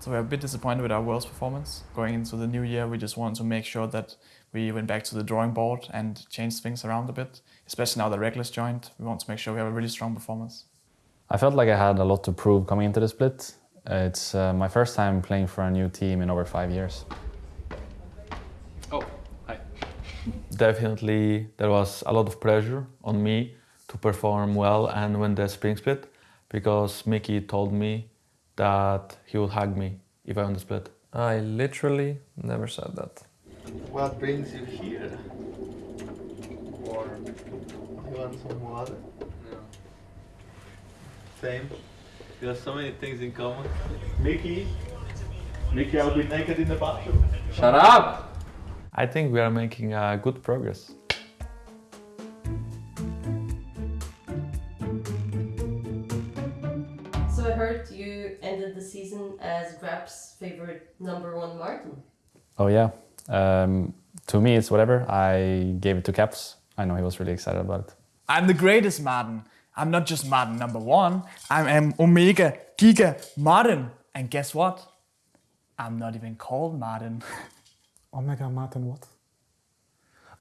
So we're a bit disappointed with our Worlds performance. Going into the new year, we just want to make sure that we went back to the drawing board and changed things around a bit. Especially now that Rekkles joined, we want to make sure we have a really strong performance. I felt like I had a lot to prove coming into the split. It's uh, my first time playing for a new team in over five years. Oh, hi. Definitely, there was a lot of pressure on me to perform well and win the spring split because Mickey told me that he would hug me if I won the split. I literally never said that. What brings you here? Water. You want some water? No. Same. We have so many things in common. Mickey. Mickey, I'll be naked in the bathroom. Shut up! I think we are making uh, good progress. Favorite number one Martin. Oh yeah. Um, to me, it's whatever. I gave it to Caps. I know he was really excited about it. I'm the greatest Martin. I'm not just Martin number one. I'm an Omega Giga Martin. And guess what? I'm not even called Martin. Omega Martin what?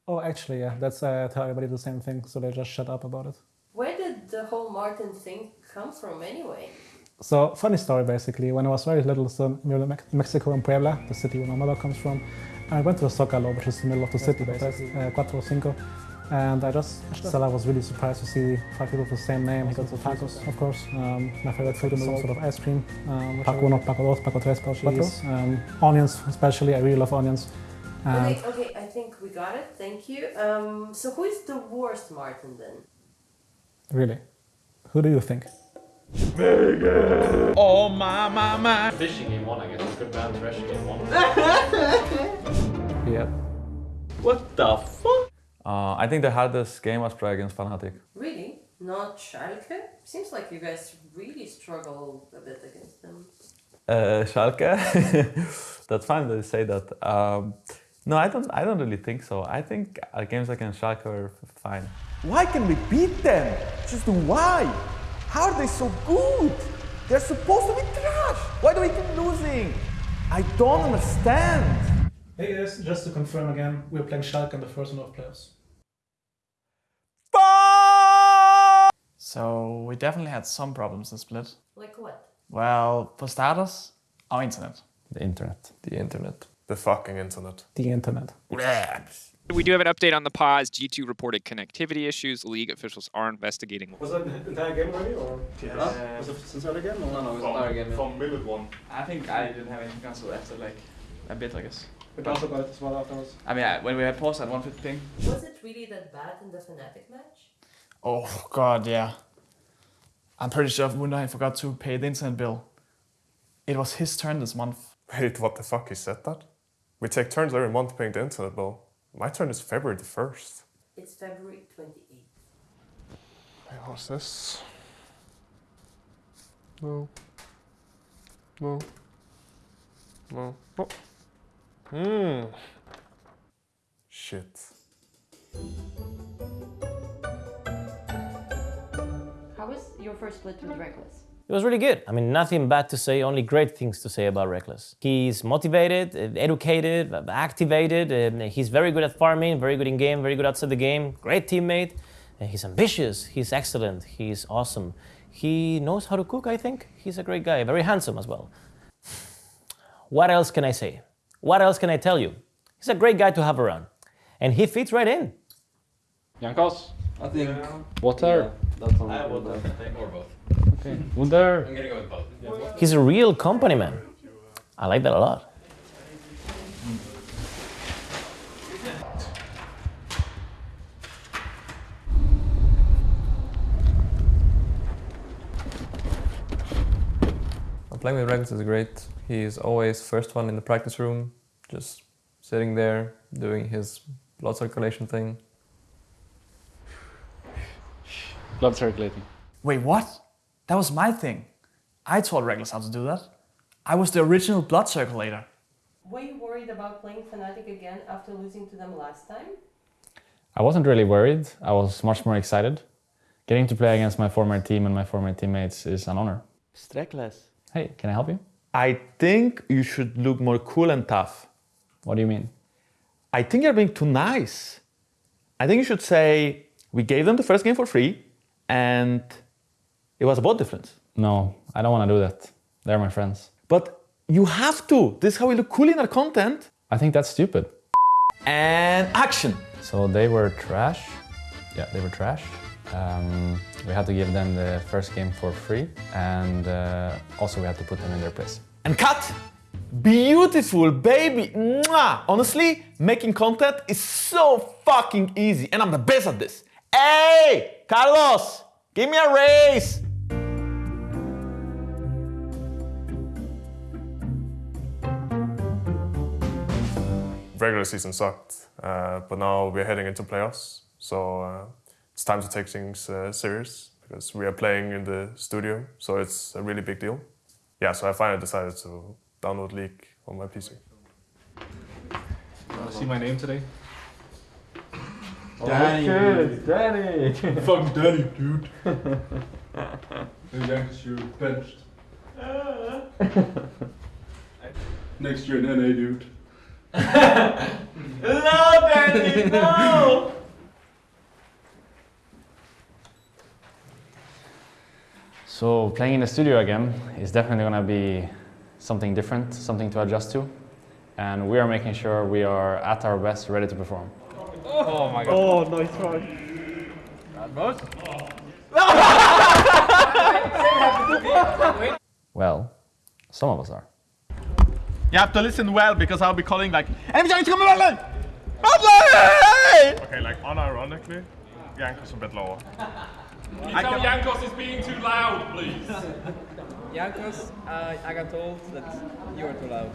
Oh, actually, yeah, that's uh, tell everybody the same thing, so they just shut up about it. Where did the whole Martin thing come from anyway? So, funny story basically. When I was very little, so in Mexico in Puebla, the city where my mother comes from, I went to the Zocalo, which is the middle of the city, basically, uh, Cuatro Cinco. And I just, still I was really surprised to see five people with the same name. He got the tacos, of course. Um, my favorite food in the world, sort of ice cream. Um, Paco uno, Paco dos, Paco tres, Paco cheese. Um, onions, especially. I really love onions. And Okay, okay, I think we got it. Thank you. Um, so who is the worst Martin then? really, who do you think? Oh my my my. Fishing game one, I guess. Good bad threshing game one. Yeah. What the fuck? Uh, I think the hardest game was probably against Fnatic. Really? Not Schalke? Seems like you guys really struggle a bit against them. Uh, Schalke. That's fine that you say that. Um, no, I don't. I don't really think so. I think uh, games against Schalke are fine. Why can we beat them? Just why? How are they so good? They're supposed to be trash. Why do we keep losing? I don't understand. Hey guys, just to confirm again, we're playing Schalke in the first round of playoffs. So we definitely had some problems in split. Like what? Well, for starters, our internet. The internet. The internet. The fucking internet. The internet. We do have an update on the pause. G2 reported connectivity issues. League officials are investigating. Was that the entire game already, or Yeah. was it since early game? No, no, it was another game. From minute one. I think I didn't have anything cancelled after like a bit, I guess. We talked about it as well afterwards. I mean, I- when we had paused at 150 ping. Was it really that bad in the Fnatic match? Oh god, yeah. I'm pretty sure Wunderheim forgot to pay the internet bill. It was his turn this month. Wait, what the fuck? He said that? We take turns every month paying the internet bill. My turn is February the 1st. It's February 28th. Wait, what's this? No. No. No. Oh. Hmm. Shit. How was your first split with Rekkles? It was really good. I mean, nothing bad to say, only great things to say about Rekkles. He's motivated, uh, educated, uh, activated, and he's very good at farming, very good in game, very good outside the game, great teammate. And he's ambitious, he's excellent, he's awesome. He knows how to cook, I think. He's a great guy, very handsome as well. What else can I say? What else can I tell you? He's a great guy to have around. And he fits right in. Jankos? I think. Water? That's on I would the- think. Or both. Okay. Wunder. I'm gonna go with both. He's a real company man. I like that a lot. Playing with Rekkles is great. He's always first one in the practice room, just sitting there doing his blood circulation thing. Blood circulating. Wait, what? That was my thing. I taught Rekkles how to do that. I was the original blood circulator. Were you worried about playing Fnatic again after losing to them last time? I wasn't really worried. I was much more excited. Getting to play against my former team and my former teammates is an honor. Streckless. Hey, can I help you? I think you should look more cool and tough. What do you mean? I think you're being too nice. I think you should say, we gave them the first game for free and it was about difference. No, I don't want to do that. They're my friends. But you have to. This is how we look cool in our content. I think that's stupid. And action. So they were trash. Yeah, they were trash. Um, we had to give them the first game for free, and uh, also we had to put them in their place. And cut. Beautiful, baby. Mwah. Honestly, making content is so fucking easy, and I'm the best at this. Hey, Carlos, give me a raise. Regular season sucked, uh, but now we're heading into playoffs, so uh, it's time to take things uh, serious because we are playing in the studio, so it's a really big deal. Yeah, so I finally decided to download League on my PC. Wanna see my name today? Danny. Okay, Danny. Fucking Danny, dude. Yankees, you're benched. Next year in NA, dude. no, no. So playing in the studio again is definitely going to be something different, something to adjust to. And we are making sure we are at our best, ready to perform. Oh my god. Oh, nice try. Most? Well, some of us are. You have to listen well because I'll be calling like, every time you come Okay, like unironically, Jankos a bit lower. Can you tell Jankos is being too loud, please? Jankos, uh, I got told that you are too loud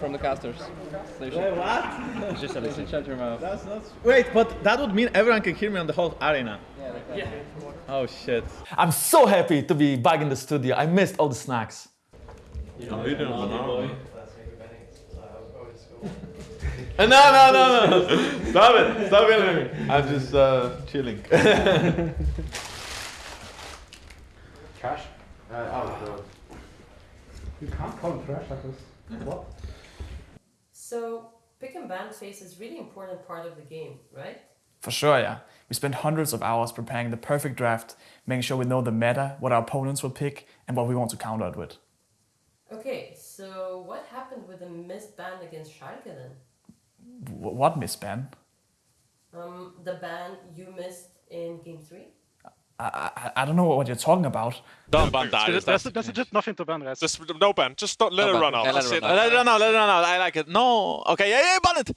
from the casters. So Wait, what? Just you should shut your mouth. That's not. Wait, but that would mean everyone can hear me on the whole arena. Yeah. Oh shit. I'm so happy to be back in the studio. I missed all the snacks. I'm eating a banana. Uh, no, no, no, no. Stop it. Stop yelling at me. I'm just uh, chilling. Trash? Uh, oh, You can't call it trash like this. What? So, pick and ban phase is really important part of the game, right? For sure, yeah. We spent hundreds of hours preparing the perfect draft, making sure we know the meta, what our opponents will pick, and what we want to counter it with. Okay, so what happened with the missed ban against Schalke then? W- what, Miss Ben? Um, the ban you missed in game three? I, I, I don't know what you're talking about. Don't ban that. There's, there's, there's just nothing to ban, guys. Just no ban. Just stop, let No it ban. run out. Yeah, let it run out. Let it run out. Let it run out. I like it. No. Okay. Yeah, yeah, ban it.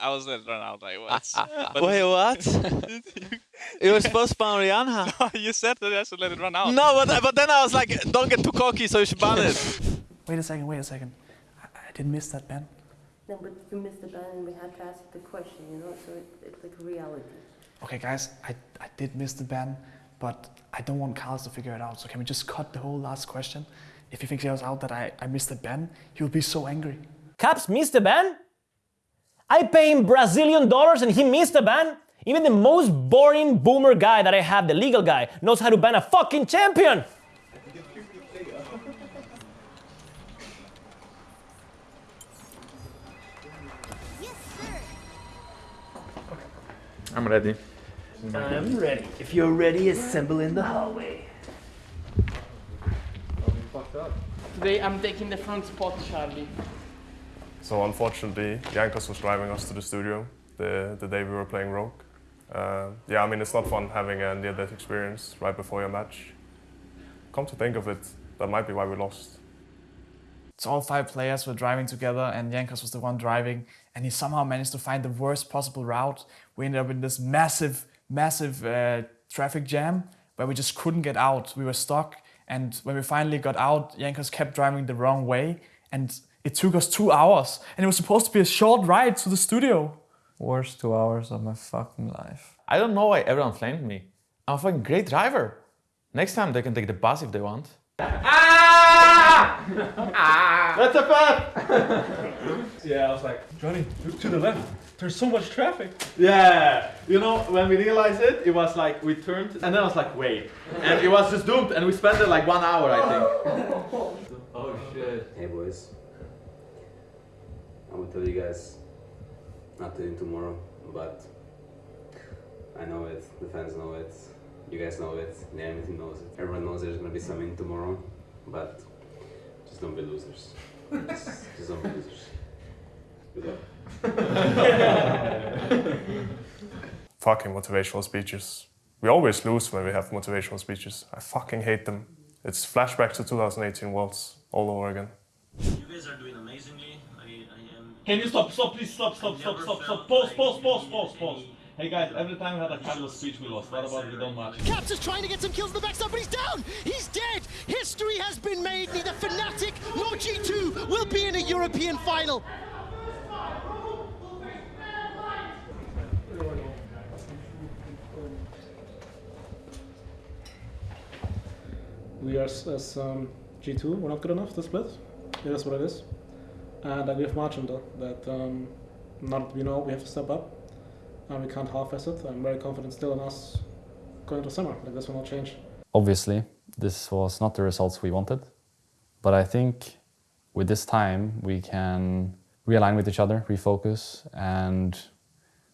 I was let it run out. Like what? Wait, what? it was supposed to ban Rihanna. No, you said that I should let it run out. No, but but then I was like, don't get too cocky, so you should ban it. Wait a second, wait a second. I, I didn't miss that, Ben. No, but you missed the ban and we had to ask the question, you know, so it, it's like reality. Okay, guys, I, I did miss the ban, but I don't want Carlos to figure it out. So can we just cut the whole last question? If he figures out that I, I missed the ban, he will be so angry. Caps missed the ban? I pay him Brazilian dollars and he missed the ban? Even the most boring boomer guy that I have, the legal guy, knows how to ban a fucking champion! I'm ready. I'm ready. If you're ready, assemble in the hallway. Today I'm taking the front spot, Charlie. So unfortunately, Jankos was driving us to the studio the, the day we were playing Rogue. Uh, yeah, I mean, it's not fun having a near-death experience right before your match. Come to think of it, that might be why we lost. So all five players were driving together and Jankos was the one driving and he somehow managed to find the worst possible route. We ended up in this massive, massive uh, traffic jam where we just couldn't get out. We were stuck and when we finally got out, Jankos kept driving the wrong way and it took us two hours and it was supposed to be a short ride to the studio. Worst two hours of my fucking life. I don't know why everyone flamed me. I'm a fucking great driver. Next time they can take the bus if they want. Ah! Ah! That's a fact! Yeah, I was like, Johnny, look to the left. There's so much traffic. Yeah, you know, when we realized it, it was like we turned and then I was like, wait. And it was just doomed and we spent it like one hour, I think. Oh shit. Hey boys. I'm gonna tell you guys not to win tomorrow, but I know it, the fans know it, you guys know it, the team knows it. Everyone knows there's gonna be some in tomorrow, but just don't be losers. just, just don't be losers. Good luck. fucking motivational speeches. We always lose when we have motivational speeches. I fucking hate them. It's flashback to 2018 Worlds all over again. You guys are doing amazingly. I, I am. Can you stop? Stop, please. Stop, stop, stop, stop, stop. Pause, pause, pause, pause, pause. Hey guys, every time we had a Carlos speech we lost. What about we don't match? Caps is trying to get some kills in the backside, but he's down! He's dead! History has been made. Neither Fnatic nor G2 will be in a European final. We are as um, G2, we're not good enough to split. It is what it is. And I agree with Martin though, that um, now that we know we have to step up and we can't half-ass it. I'm very confident still in us going to summer. Like this will not change. Obviously, this was not the results we wanted, but I think with this time we can realign with each other, refocus, and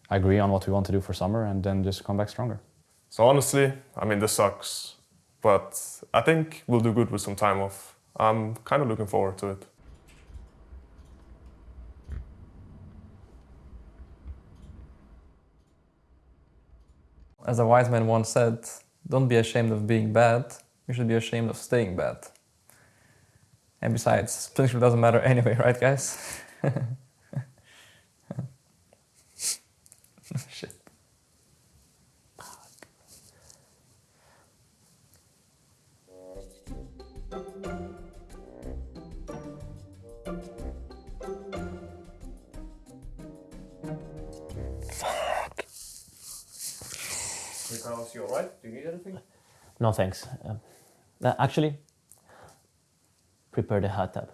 agree on what we want to do for summer, and then just come back stronger. So honestly, I mean, this sucks, but I think we'll do good with some time off. I'm kind of looking forward to it. As a wise man once said, don't be ashamed of being bad, you should be ashamed of staying bad. And besides, splitting doesn't matter anyway, right guys? Carlos, you alright? Do you need anything? No thanks. Uh, uh, actually, prepare the hot tub.